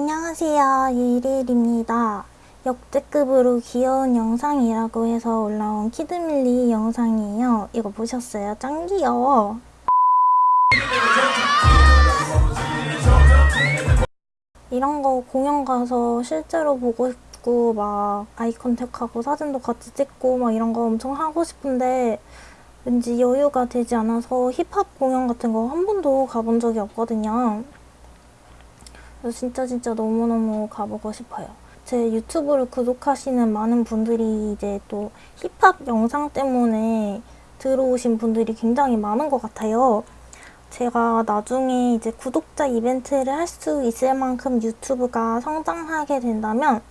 안녕하세요 유일일입니다 역대급으로 귀여운 영상이라고 해서 올라온 키드밀리 영상이에요 이거 보셨어요? 짱 귀여워 이런 거 공연 가서 실제로 보고 싶고 막 아이 컨택하고 사진도 같이 찍고 막 이런 거 엄청 하고 싶은데 왠지 여유가 되지 않아서 힙합 공연 같은 거 한 번도 가본 적이 없거든요. 진짜 진짜 너무너무 가보고 싶어요. 제 유튜브를 구독하시는 많은 분들이 이제 또 힙합 영상 때문에 들어오신 분들이 굉장히 많은 것 같아요. 제가 나중에 이제 구독자 이벤트를 할 수 있을 만큼 유튜브가 성장하게 된다면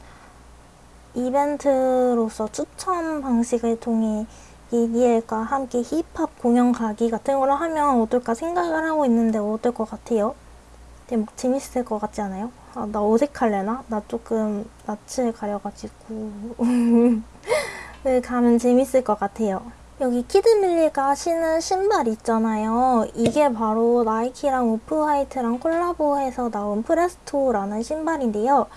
이벤트로서 추천 방식을 통해 예리엘과 함께 힙합 공연 가기 같은 걸 하면 어떨까 생각을 하고 있는데 어떨 것 같아요? 되게 막 재밌을 것 같지 않아요? 아, 나 어색할래나? 나 조금 낯을 가려가지고 네, 가면 재밌을 것 같아요. 여기 키드밀리가 신은 신발 있잖아요. 이게 바로 나이키랑 오프화이트랑 콜라보해서 나온 프레스토라는 신발인데요.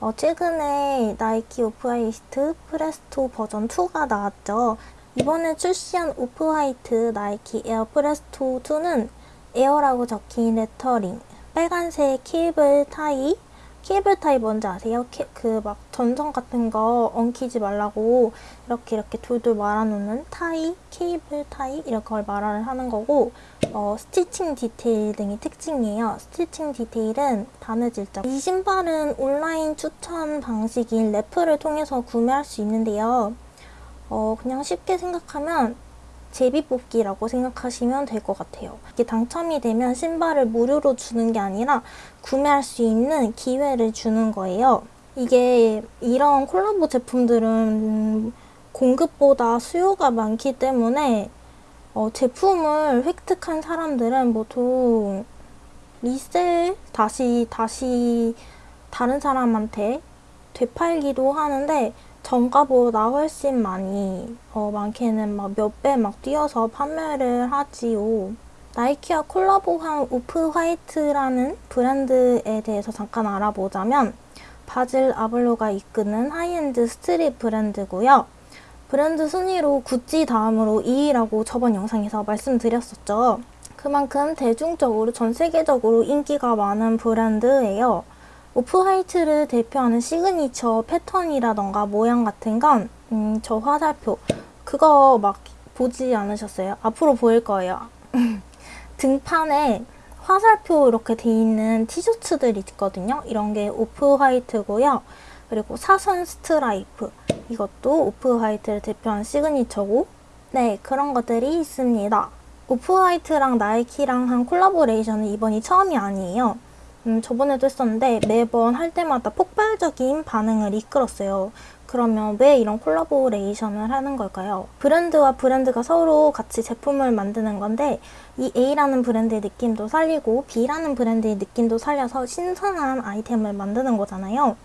어, 최근에 나이키 오프화이트 프레스토 버전 2가 나왔죠. 이번에 출시한 오프화이트 나이키 에어 프레스토 2는 air라고 적힌 레터링, 빨간색 cable tie, cable tie 뭔지 아세요? 그 막 전선 같은 거 엉키지 말라고 이렇게 이렇게 돌돌 말아놓는 tie, cable tie 이렇게 걸 말을 하는 거고 어, stitching detail 등이 특징이에요. stitching detail은 바느질점. 이 신발은 온라인 추첨 방식인 raffle을 통해서 구매할 수 있는데요. 어, 그냥 쉽게 생각하면 제비뽑기라고 생각하시면 될 것 같아요. 이게 당첨이 되면 신발을 무료로 주는 게 아니라 구매할 수 있는 기회를 주는 거예요. 이게 이런 콜라보 제품들은 공급보다 수요가 많기 때문에 어, 제품을 획득한 사람들은 보통 리셀 다시 다시 다른 사람한테 되팔기도 하는데 정가보다 훨씬 많이 어, 많게는 막 몇 배 막 뛰어서 판매를 하지요. 나이키와 콜라보한 오프화이트라는 브랜드에 대해서 잠깐 알아보자면 버질 아블로가 이끄는 high-end street 브랜드고요. 브랜드 순위로 구찌 다음으로 2위라고 저번 영상에서 말씀드렸었죠. 그만큼 대중적으로 전 세계적으로 인기가 많은 브랜드예요. 오프화이트를 대표하는 시그니처 패턴이라던가 모양 같은 건, 음, 저 화살표. 그거 막 보지 않으셨어요? 앞으로 보일 거예요. 등판에 화살표 이렇게 돼 있는 티셔츠들이 있거든요. 이런 게 오프화이트고요. 그리고 사선 스트라이프. 이것도 오프화이트를 대표하는 signature고, 네, 그런 것들이 있습니다. 오프화이트랑 나이키랑 한 collaboration은 이번이 처음이 아니에요. 음, 저번에도 했었는데 매번 할 때마다 폭발적인 반응을 이끌었어요. 그러면 왜 이런 콜라보레이션을 하는 걸까요? 브랜드와 브랜드가 서로 같이 제품을 만드는 건데 이 A라는 브랜드의 느낌도 살리고 B라는 브랜드의 느낌도 살려서 신선한 아이템을 만드는 거잖아요.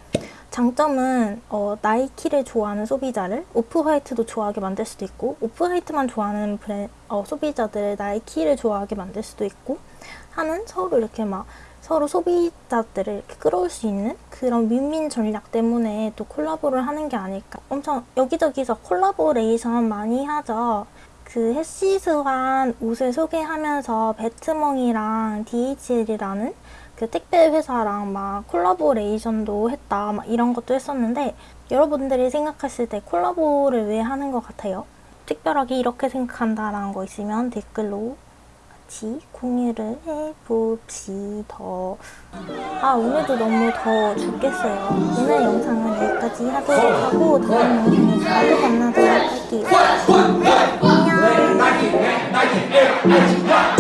장점은 어, 나이키를 좋아하는 소비자를 오프화이트도 좋아하게 만들 수도 있고 오프화이트만 좋아하는 브랜, 어, 소비자들을 나이키를 좋아하게 만들 수도 있고 하는 서로 이렇게 막 서로 소비자들을 이렇게 끌어올 수 있는 그런 윈윈 전략 때문에 또 콜라보를 하는 게 아닐까. 엄청 여기저기서 콜라보레이션 많이 하죠. 그 해시스한 옷을 소개하면서 배트멍이랑 DHL이라는 그 택배 회사랑 막 콜라보레이션도 했다 막 이런 것도 했었는데 여러분들이 생각하실 때 콜라보를 왜 하는 것 같아요? 특별하게 이렇게 생각한다라는 거 있으면 댓글로 같이 공유를 해봅시다. 아 오늘도 너무 더워 죽겠어요. 오늘 영상은 여기까지 하도록 하고 다음 영상에서 또 만나도록 할게요. 안녕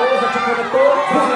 coisa, tipo, eu.